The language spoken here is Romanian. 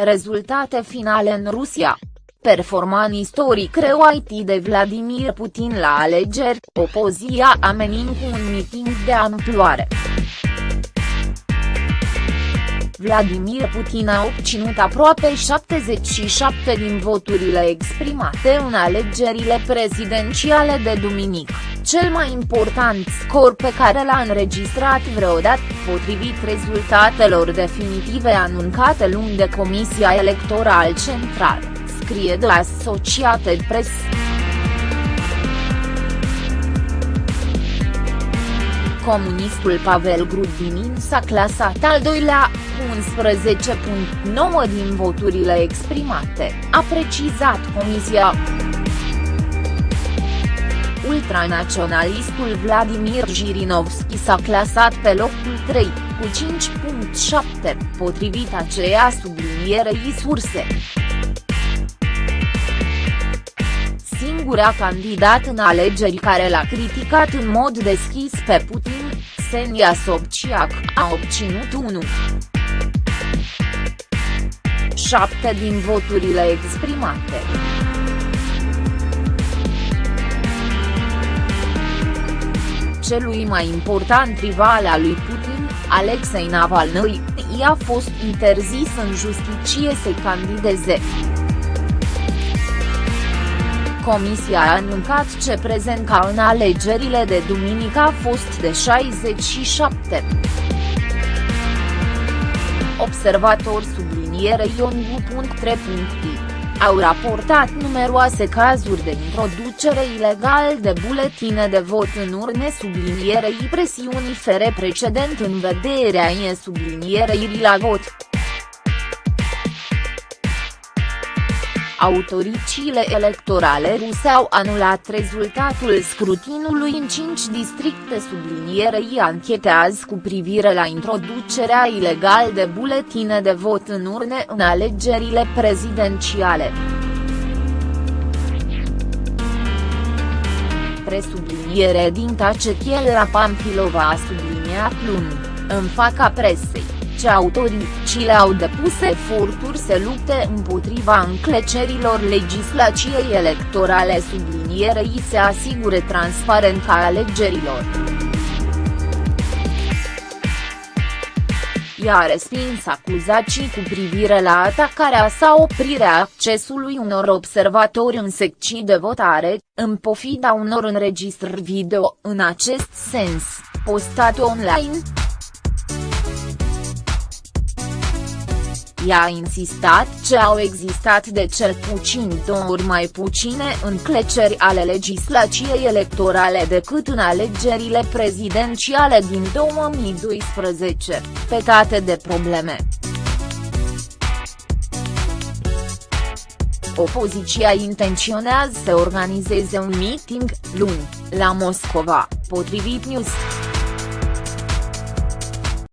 Rezultate finale în Rusia. Performan istoric reuit de Vladimir Putin la alegeri, opozia amenință cu un miting de amploare. Vladimir Putin a obținut aproape 77 din voturile exprimate în alegerile prezidențiale de duminică, cel mai important scor pe care l-a înregistrat vreodată, potrivit rezultatelor definitive anunțate luni de Comisia Electorală Centrală, scrie de Associated Press. comunistul Pavel Grudinin s-a clasat al doilea, cu 11.9 din voturile exprimate, a precizat comisia. Ultranaționalistul Vladimir Jirinovski s-a clasat pe locul 3, cu 5.7, potrivit aceea sublinierei surse. Singura candidat în alegeri care l-a criticat în mod deschis pe Putin Ksenia Sobciac, a obținut 1. 7 din voturile exprimate. Celui mai important rival al lui Putin, Alexei Navalny, i-a fost interzis în justiție să candideze. Comisia a anuncat ce prezența în alegerile de duminică a fost de 67. Observator subliniere iongu.3.i au raportat numeroase cazuri de introducere ilegal de buletine de vot în urne sublinierei presiunii fere precedent în vederea e sublinierei la vot. Autoriciile electorale ruse au anulat rezultatul scrutinului în cinci districte sublinierei anchetează cu privire la introducerea ilegal de buletine de vot în urne în alegerile prezidențiale. Presubliniere din Tacetiel Pampilova a subliniat luni, în faca presei ce autoricile au depus eforturi să lupte împotriva înclecerilor legislației electorale sublinierei se asigure transparența alegerilor. ea a respins acuzații cu privire la atacarea sau oprirea accesului unor observatori în secții de votare, în pofida unor înregistrări video în acest sens, postate online. Ea a insistat ce au existat de cel puțin două ori mai puține încleceri ale legislației electorale decât în alegerile prezidențiale din 2012, petate de probleme. Opoziția intenționează să organizeze un meeting, luni, la Moscova, potrivit News.